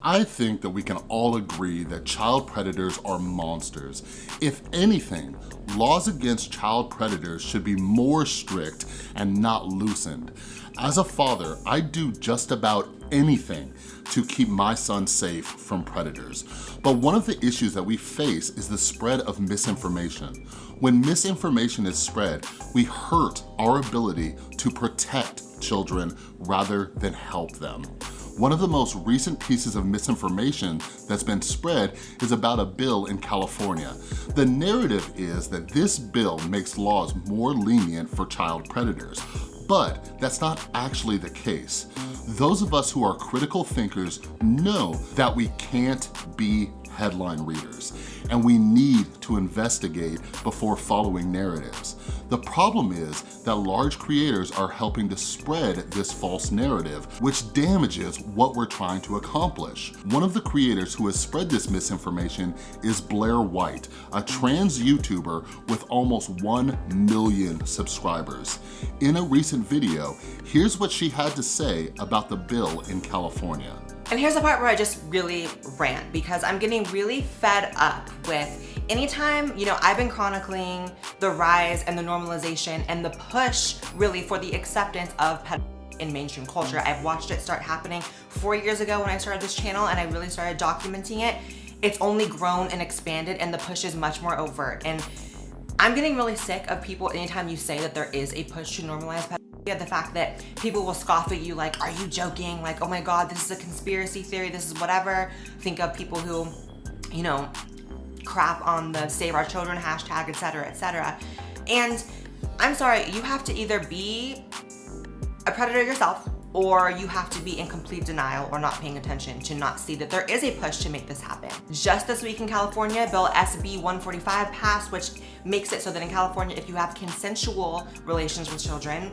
I think that we can all agree that child predators are monsters. If anything, laws against child predators should be more strict and not loosened. As a father, I do just about anything to keep my son safe from predators. But one of the issues that we face is the spread of misinformation. When misinformation is spread, we hurt our ability to protect children rather than help them. One of the most recent pieces of misinformation that's been spread is about a bill in California. The narrative is that this bill makes laws more lenient for child predators, but that's not actually the case. Those of us who are critical thinkers know that we can't be headline readers, and we need to investigate before following narratives. The problem is that large creators are helping to spread this false narrative, which damages what we're trying to accomplish. One of the creators who has spread this misinformation is Blair White, a trans YouTuber with almost 1 million subscribers. In a recent video, here's what she had to say about the bill in California. And here's the part where I just really rant because I'm getting really fed up with anytime, you know, I've been chronicling the rise and the normalization and the push really for the acceptance of in mainstream culture. I've watched it start happening four years ago when I started this channel and I really started documenting it. It's only grown and expanded and the push is much more overt. And I'm getting really sick of people anytime you say that there is a push to normalize the fact that people will scoff at you like, are you joking? Like, oh my God, this is a conspiracy theory, this is whatever. Think of people who, you know, crap on the save our children hashtag, etc., etc. And I'm sorry, you have to either be a predator yourself or you have to be in complete denial or not paying attention to not see that there is a push to make this happen. Just this week in California, Bill SB 145 passed, which makes it so that in California, if you have consensual relations with children,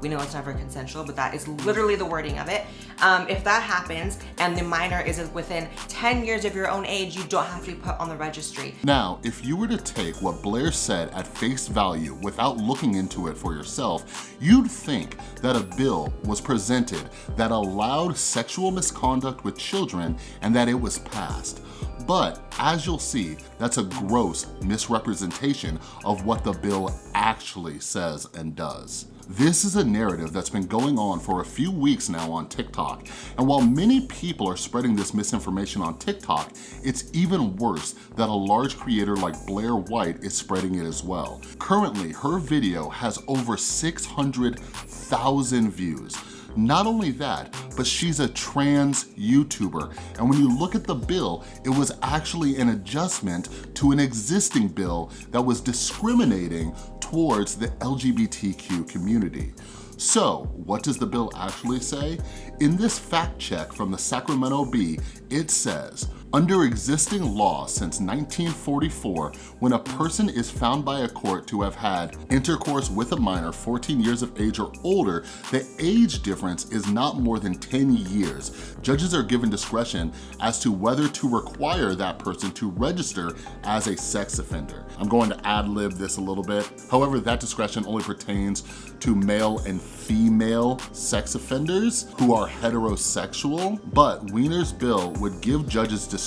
we know it's never consensual, but that is literally the wording of it. Um, if that happens and the minor is within 10 years of your own age, you don't have to be put on the registry. Now, if you were to take what Blair said at face value without looking into it for yourself, you'd think that a bill was presented that allowed sexual misconduct with children and that it was passed. But as you'll see, that's a gross misrepresentation of what the bill actually says and does. This is a narrative that's been going on for a few weeks now on TikTok. And while many people are spreading this misinformation on TikTok, it's even worse that a large creator like Blair White is spreading it as well. Currently, her video has over 600,000 views. Not only that, but she's a trans YouTuber. And when you look at the bill, it was actually an adjustment to an existing bill that was discriminating towards the LGBTQ community. So what does the bill actually say? In this fact check from the Sacramento Bee, it says, under existing law since 1944, when a person is found by a court to have had intercourse with a minor 14 years of age or older, the age difference is not more than 10 years. Judges are given discretion as to whether to require that person to register as a sex offender. I'm going to ad-lib this a little bit. However, that discretion only pertains to male and female sex offenders who are heterosexual, but Wiener's bill would give judges discretion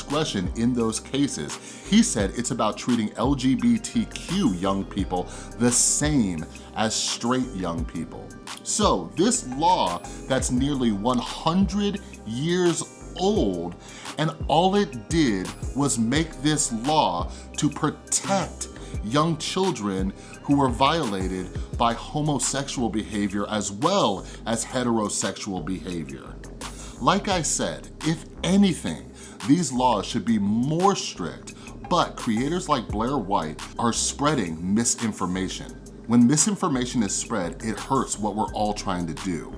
in those cases. He said it's about treating LGBTQ young people the same as straight young people. So this law that's nearly 100 years old and all it did was make this law to protect young children who were violated by homosexual behavior as well as heterosexual behavior. Like I said, if anything, these laws should be more strict, but creators like Blair White are spreading misinformation. When misinformation is spread, it hurts what we're all trying to do.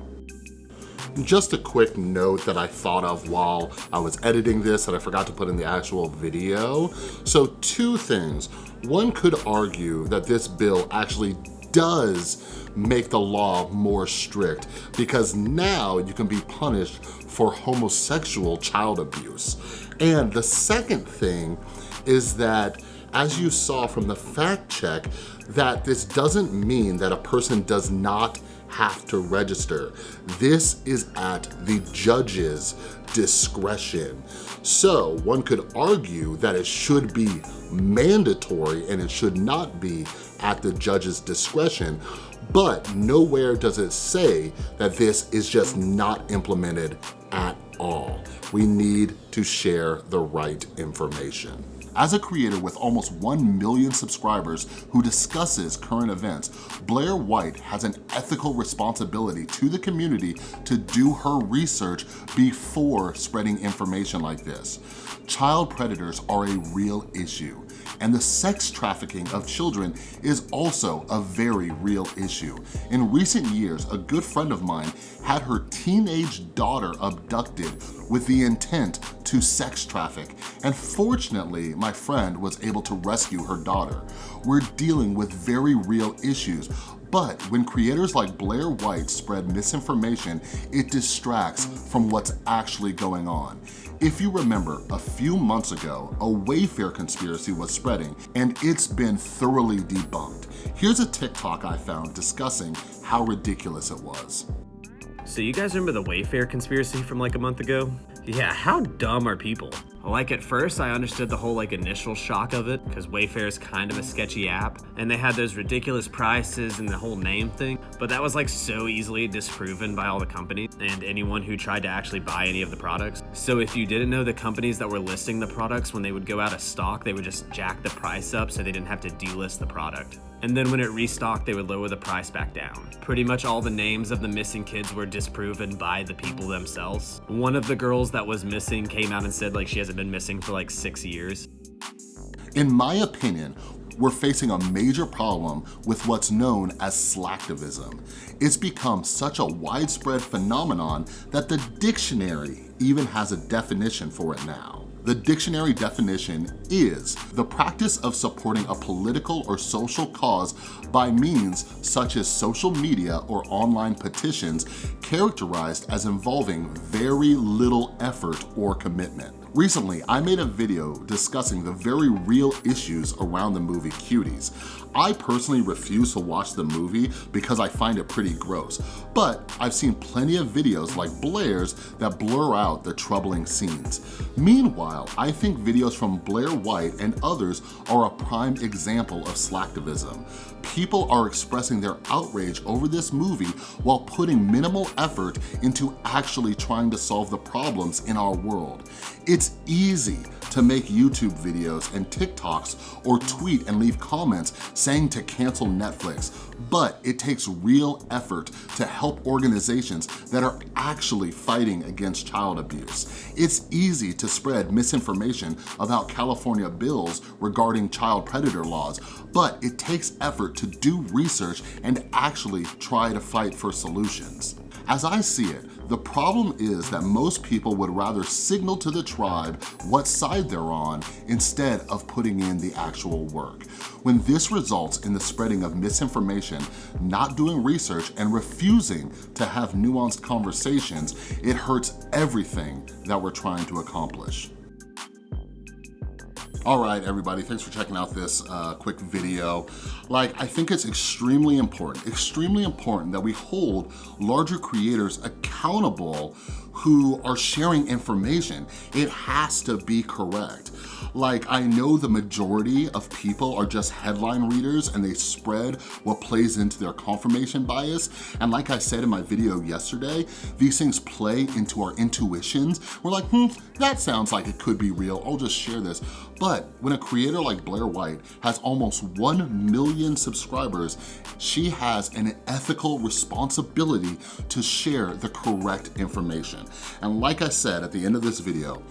Just a quick note that I thought of while I was editing this that I forgot to put in the actual video. So two things. One could argue that this bill actually does make the law more strict because now you can be punished for homosexual child abuse. And the second thing is that as you saw from the fact check, that this doesn't mean that a person does not have to register. This is at the judge's discretion. So one could argue that it should be mandatory and it should not be at the judge's discretion, but nowhere does it say that this is just not implemented at all. We need to share the right information. As a creator with almost 1 million subscribers who discusses current events, Blair White has an ethical responsibility to the community to do her research before spreading information like this. Child predators are a real issue and the sex trafficking of children is also a very real issue. In recent years, a good friend of mine had her teenage daughter abducted with the intent to sex traffic. And fortunately, my friend was able to rescue her daughter. We're dealing with very real issues, but when creators like Blair White spread misinformation, it distracts from what's actually going on. If you remember, a few months ago, a Wayfair conspiracy was spreading and it's been thoroughly debunked. Here's a TikTok I found discussing how ridiculous it was. So you guys remember the Wayfair conspiracy from like a month ago? Yeah, how dumb are people? Like at first, I understood the whole like initial shock of it because Wayfair is kind of a sketchy app and they had those ridiculous prices and the whole name thing, but that was like so easily disproven by all the companies and anyone who tried to actually buy any of the products. So if you didn't know the companies that were listing the products, when they would go out of stock, they would just jack the price up so they didn't have to delist the product. And then when it restocked, they would lower the price back down. Pretty much all the names of the missing kids were disproven by the people themselves. One of the girls that was missing came out and said like she hasn't been missing for like six years. In my opinion, we're facing a major problem with what's known as slacktivism. It's become such a widespread phenomenon that the dictionary even has a definition for it now. The dictionary definition is the practice of supporting a political or social cause by means such as social media or online petitions characterized as involving very little effort or commitment. Recently, I made a video discussing the very real issues around the movie Cuties. I personally refuse to watch the movie because I find it pretty gross, but I've seen plenty of videos like Blair's that blur out the troubling scenes. Meanwhile, I think videos from Blair White and others are a prime example of slacktivism. People are expressing their outrage over this movie while putting minimal effort into actually trying to solve the problems in our world. It's easy to make YouTube videos and TikToks or tweet and leave comments saying to cancel Netflix, but it takes real effort to help organizations that are actually fighting against child abuse. It's easy to spread misinformation about California bills regarding child predator laws, but it takes effort to do research and actually try to fight for solutions. As I see it, the problem is that most people would rather signal to the tribe what side they're on instead of putting in the actual work. When this results in the spreading of misinformation, not doing research, and refusing to have nuanced conversations, it hurts everything that we're trying to accomplish. All right, everybody, thanks for checking out this uh, quick video. Like, I think it's extremely important, extremely important that we hold larger creators accountable who are sharing information. It has to be correct. Like, I know the majority of people are just headline readers and they spread what plays into their confirmation bias. And like I said in my video yesterday, these things play into our intuitions. We're like, hmm, that sounds like it could be real. I'll just share this. But when a creator like Blair White has almost 1 million subscribers, she has an ethical responsibility to share the correct information. And like I said at the end of this video,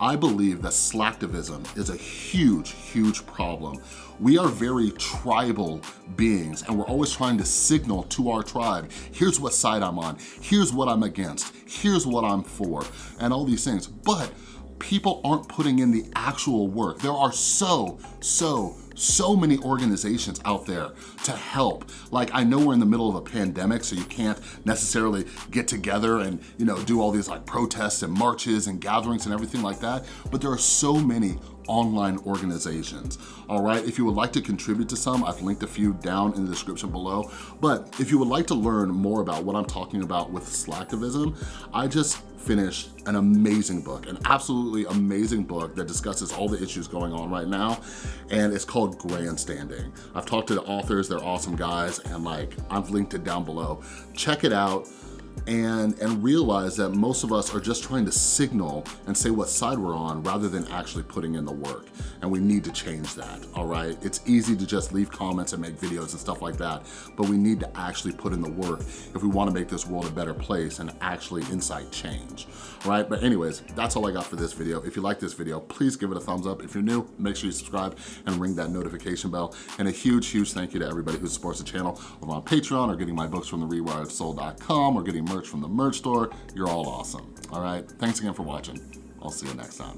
I believe that slacktivism is a huge, huge problem. We are very tribal beings and we're always trying to signal to our tribe, here's what side I'm on, here's what I'm against, here's what I'm for, and all these things. But people aren't putting in the actual work. There are so, so, so many organizations out there to help. Like I know we're in the middle of a pandemic, so you can't necessarily get together and you know do all these like protests and marches and gatherings and everything like that, but there are so many online organizations, all right? If you would like to contribute to some, I've linked a few down in the description below, but if you would like to learn more about what I'm talking about with Slacktivism, I just finished an amazing book, an absolutely amazing book that discusses all the issues going on right now, and it's called Grandstanding. I've talked to the authors, they're awesome guys, and like, I've linked it down below. Check it out and, and realize that most of us are just trying to signal and say what side we're on rather than actually putting in the work. And we need to change that, all right? It's easy to just leave comments and make videos and stuff like that, but we need to actually put in the work if we wanna make this world a better place and actually incite change, right? But anyways, that's all I got for this video. If you like this video, please give it a thumbs up. If you're new, make sure you subscribe and ring that notification bell. And a huge, huge thank you to everybody who supports the channel over on Patreon or getting my books from the rewiredsoul.com or getting merch from the merch store. You're all awesome, all right? Thanks again for watching. I'll see you next time.